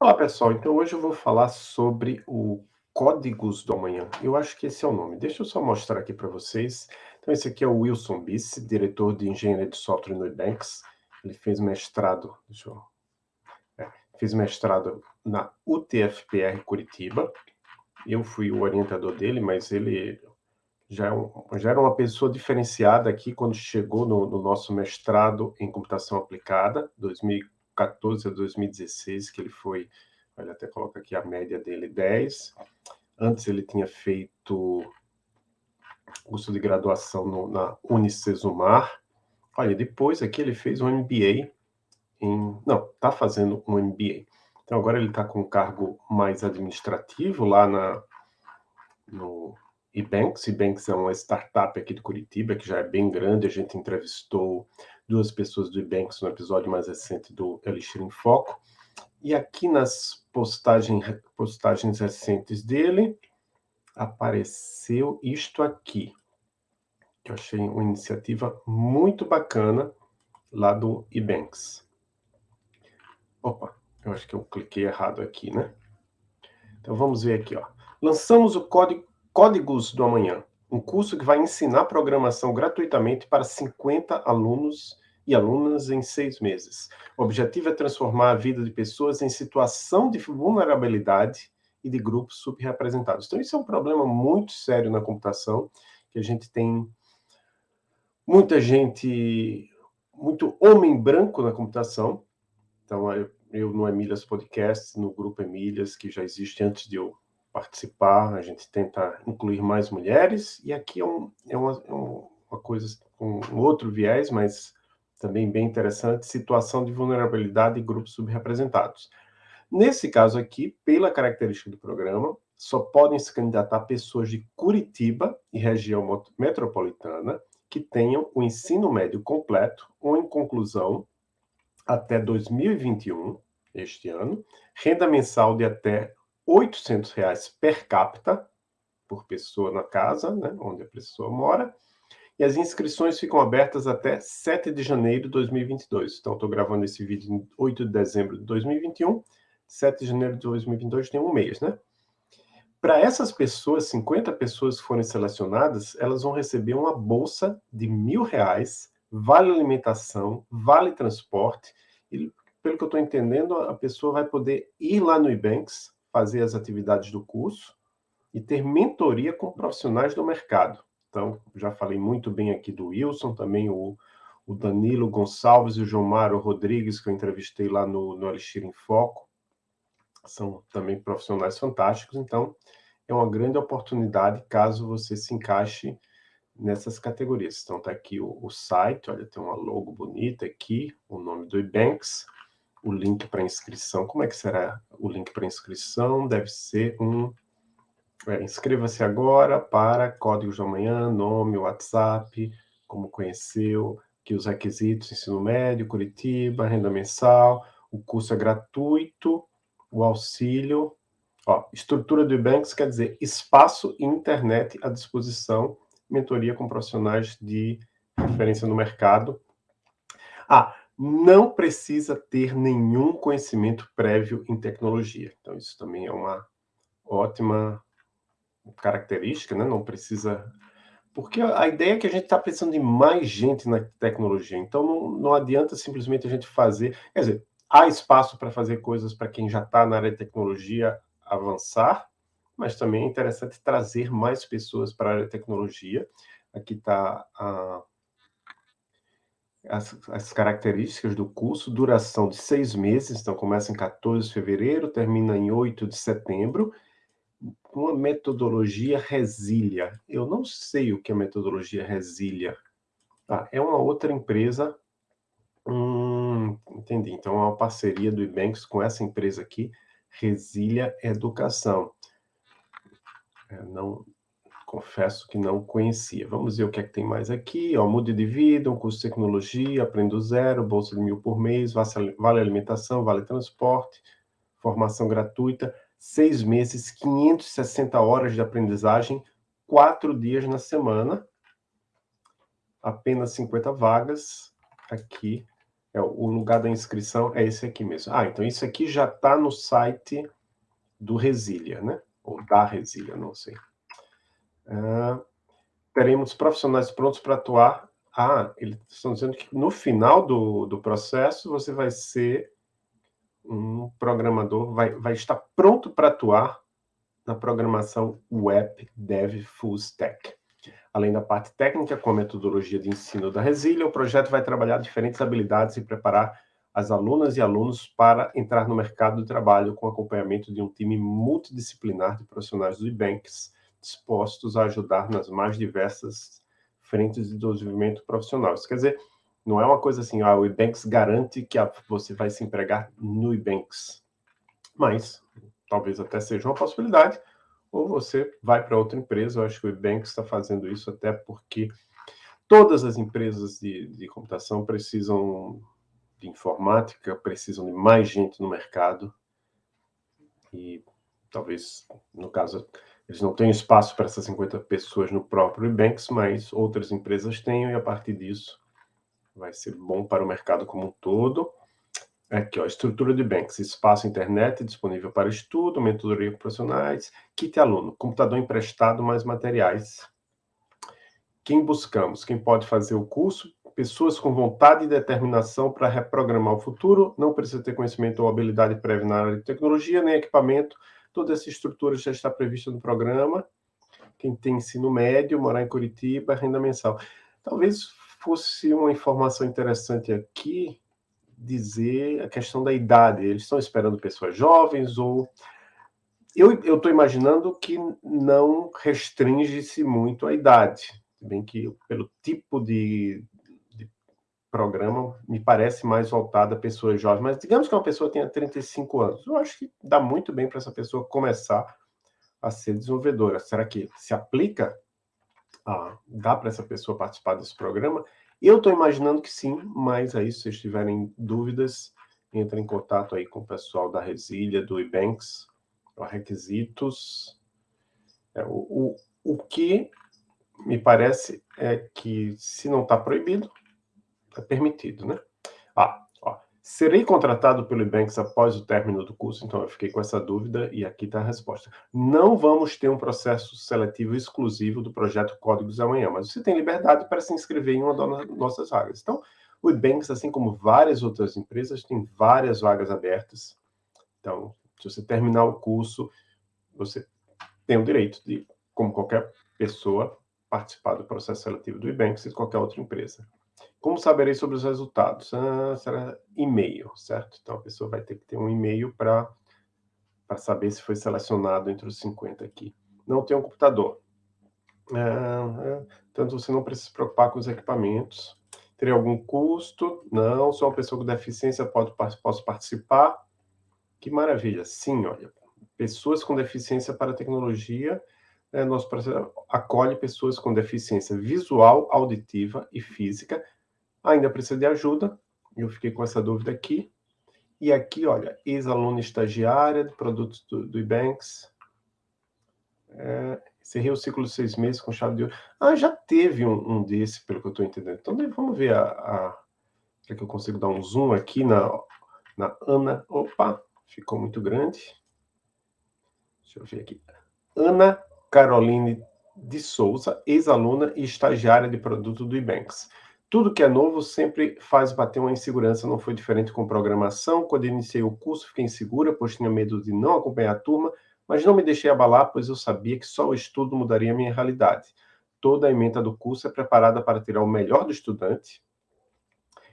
Olá, pessoal. Então, hoje eu vou falar sobre o Códigos do Amanhã. Eu acho que esse é o nome. Deixa eu só mostrar aqui para vocês. Então, esse aqui é o Wilson Bisse, diretor de Engenharia de Software no Ebanks. Ele fez mestrado, deixa eu... É, fez mestrado na UTFPR Curitiba. Eu fui o orientador dele, mas ele já, é já era uma pessoa diferenciada aqui quando chegou no, no nosso mestrado em computação aplicada, 2004. 2014 a 2016, que ele foi, olha, até coloca aqui a média dele, 10. Antes ele tinha feito curso de graduação no, na Unicesumar. Olha, depois aqui ele fez um MBA em... Não, está fazendo um MBA. Então agora ele está com um cargo mais administrativo lá na, no Ebanks. Ebanks é uma startup aqui de Curitiba, que já é bem grande. A gente entrevistou duas pessoas do Ebanks no episódio mais recente do Elixir em Foco. E aqui nas postagens, postagens recentes dele, apareceu isto aqui, que eu achei uma iniciativa muito bacana lá do Ebanks. Opa, eu acho que eu cliquei errado aqui, né? Então vamos ver aqui, ó. Lançamos o código Códigos do Amanhã, um curso que vai ensinar programação gratuitamente para 50 alunos e alunas em seis meses. O objetivo é transformar a vida de pessoas em situação de vulnerabilidade e de grupos subrepresentados. Então, isso é um problema muito sério na computação, que a gente tem muita gente, muito homem branco na computação. Então, eu, eu no Emílias Podcast, no grupo Emílias, que já existe antes de eu participar, a gente tenta incluir mais mulheres, e aqui é, um, é, uma, é uma, coisa com um outro viés, mas também bem interessante, situação de vulnerabilidade e grupos subrepresentados. Nesse caso aqui, pela característica do programa, só podem se candidatar pessoas de Curitiba e região metropolitana que tenham o ensino médio completo ou em conclusão até 2021, este ano, renda mensal de até 800 reais per capita, por pessoa na casa, né, onde a pessoa mora, e as inscrições ficam abertas até 7 de janeiro de 2022. Então, estou gravando esse vídeo em 8 de dezembro de 2021, 7 de janeiro de 2022 tem um mês, né? Para essas pessoas, 50 pessoas que forem selecionadas, elas vão receber uma bolsa de mil reais, vale alimentação, vale transporte, e pelo que eu estou entendendo, a pessoa vai poder ir lá no Ebanks, fazer as atividades do curso e ter mentoria com profissionais do mercado. Então, já falei muito bem aqui do Wilson, também o, o Danilo Gonçalves e o João Mário Rodrigues, que eu entrevistei lá no, no Elixir em Foco, são também profissionais fantásticos, então é uma grande oportunidade caso você se encaixe nessas categorias. Então, está aqui o, o, site, olha, tem uma logo bonita aqui, o nome do Ebanks, o link para inscrição. Como é que será o link para inscrição? Deve ser um... É, Inscreva-se agora para Códigos do Amanhã, nome, WhatsApp, como conheceu, que os requisitos, ensino médio, Curitiba, renda mensal, o curso é gratuito, o auxílio, ó, estrutura do Ebanks quer dizer espaço e internet à disposição, mentoria com profissionais de referência no mercado. Ah, não precisa ter nenhum conhecimento prévio em tecnologia. Então, isso também é uma ótima característica, né? Não precisa... Porque a ideia é que a gente está precisando de mais gente na tecnologia. Então, não, não adianta simplesmente a gente fazer... Quer dizer, há espaço para fazer coisas para quem já está na área de tecnologia avançar, mas também é interessante trazer mais pessoas para a área de tecnologia. Aqui está a as, as, características do curso, duração de seis meses, então começa em 14 de fevereiro, termina em 8 de setembro, uma metodologia Resília. Eu não sei o que é metodologia Resília. Ah, é uma outra empresa, hum, entendi, então é uma parceria do Ebanks com essa empresa aqui, Resília Educação. É, não, confesso que não conhecia. Vamos ver o que é que tem mais aqui. Ó, mude de vida, um curso de tecnologia, aprendo zero, bolsa de mil por mês, vale alimentação, vale transporte, formação gratuita, seis meses, 560 horas de aprendizagem, quatro dias na semana, apenas 50 vagas aqui É, o lugar da inscrição é esse aqui mesmo. Ah, então isso aqui já está no site do Resília, né? Ou da Resília, não sei. Ah, teremos profissionais prontos para atuar. Ah, eles estão dizendo que no final do, do processo você vai ser um programador, vai, vai estar pronto para atuar na programação Web Dev Full Stack. Além da parte técnica, com a metodologia de ensino da Resília, o projeto vai trabalhar diferentes habilidades e preparar as alunas e alunos para entrar no mercado de trabalho com acompanhamento de um time multidisciplinar de profissionais do IBanks, dispostos a ajudar nas mais diversas frentes de desenvolvimento profissional. Isso quer dizer, não é uma coisa assim, ah, o IBanks garante que você vai se empregar no IBanks. Mas, talvez até seja uma possibilidade, ou você vai para outra empresa. Eu acho que o IBanks está fazendo isso até porque todas as empresas de, de computação precisam de informática, precisam de mais gente no mercado. E talvez, no caso, eles não tenham espaço para essas 50 pessoas no próprio IBanks, mas outras empresas têm, e a partir disso vai ser bom para o mercado como um todo. Aqui, ó, estrutura de Banks, espaço internet disponível para estudo, mentoria profissionais, kit aluno, computador emprestado, mais materiais. Quem buscamos? Quem pode fazer o curso? Pessoas com vontade e determinação para reprogramar o futuro, não precisa ter conhecimento ou habilidade prévia na área de tecnologia, nem equipamento, toda essa estrutura já está prevista no programa. Quem tem ensino médio, morar em Curitiba, renda mensal. Talvez fosse uma informação interessante aqui dizer a questão da idade. Eles estão esperando pessoas jovens ou... Eu estou imaginando que não restringe-se muito a idade. Bem que pelo tipo de, de programa me parece mais voltada a pessoas jovens. Mas digamos que uma pessoa tenha 35 anos. Eu acho que dá muito bem para essa pessoa começar a ser desenvolvedora. Será que se aplica ah, dá para essa pessoa participar desse programa? Eu estou imaginando que sim, mas aí se vocês tiverem dúvidas, entre em contato aí com o pessoal da Resília, do Ebanks, requisitos. É, o, o, o que me parece é que se não está proibido, é permitido, né? Ah, Serei contratado pelo Ebanks após o término do curso? Então, eu fiquei com essa dúvida e aqui está a resposta. Não vamos ter um processo seletivo exclusivo do projeto Códigos Amanhã, mas você tem liberdade para se inscrever em uma das nossas vagas. Então, o Ebanks, assim como várias outras empresas, tem várias vagas abertas. Então, se você terminar o curso, você tem o direito de, como qualquer pessoa, participar do processo seletivo do Ebanks e de qualquer outra empresa. Como saberei sobre os resultados? Ah, será e-mail, certo? Então, a pessoa vai ter que ter um e-mail para saber se foi selecionado entre os 50 aqui. Não tem um computador. Ah, é, tanto você não precisa se preocupar com os equipamentos. Teria algum custo? Não. Sou uma pessoa com deficiência, pode, posso participar? Que maravilha. Sim, olha. Pessoas com deficiência para tecnologia é, nosso processo acolhe pessoas com deficiência visual, auditiva e física. Ainda precisa de ajuda, eu fiquei com essa dúvida aqui. E aqui, olha, ex-aluna estagiária de produtos do, do Ebanks. É, encerrei o ciclo de seis meses com chave de ouro. Ah, já teve um, um desse, pelo que eu estou entendendo. Então, vamos ver a, a... Será que eu consigo dar um zoom aqui na, na Ana? Opa, ficou muito grande. Deixa eu ver aqui. Ana Caroline de Souza, ex-aluna e estagiária de produto do Ebanks. Tudo que é novo sempre faz bater uma insegurança, não foi diferente com programação. Quando iniciei o curso, fiquei insegura, pois tinha medo de não acompanhar a turma, mas não me deixei abalar, pois eu sabia que só o estudo mudaria a minha realidade. Toda a emenda do curso é preparada para tirar o melhor do estudante.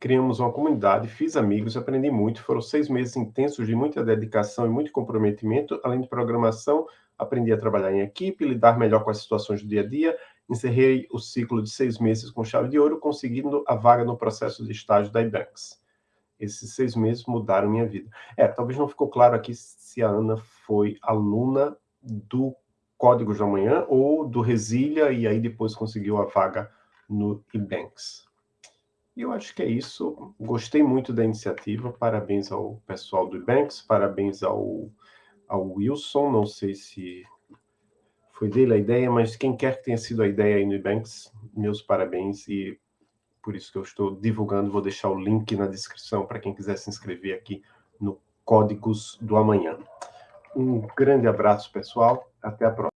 Criamos uma comunidade, fiz amigos, aprendi muito. Foram seis meses intensos de muita dedicação e muito comprometimento, além de programação, aprendi a trabalhar em equipe, lidar melhor com as situações do dia a dia, encerrei o ciclo de seis meses com chave de ouro, conseguindo a vaga no processo de estágio da IBanks. Esses seis meses mudaram minha vida. É, talvez não ficou claro aqui se a Ana foi aluna do Códigos da Manhã ou do Resília e aí depois conseguiu a vaga no IBanks. E eu acho que é isso. Gostei muito da iniciativa. Parabéns ao pessoal do IBanks, parabéns ao ao Wilson, não sei se foi dele a ideia, mas quem quer que tenha sido a ideia aí no Ebanks, meus parabéns e por isso que eu estou divulgando, vou deixar o link na descrição para quem quiser se inscrever aqui no Códigos do Amanhã. Um grande abraço, pessoal, até a próxima.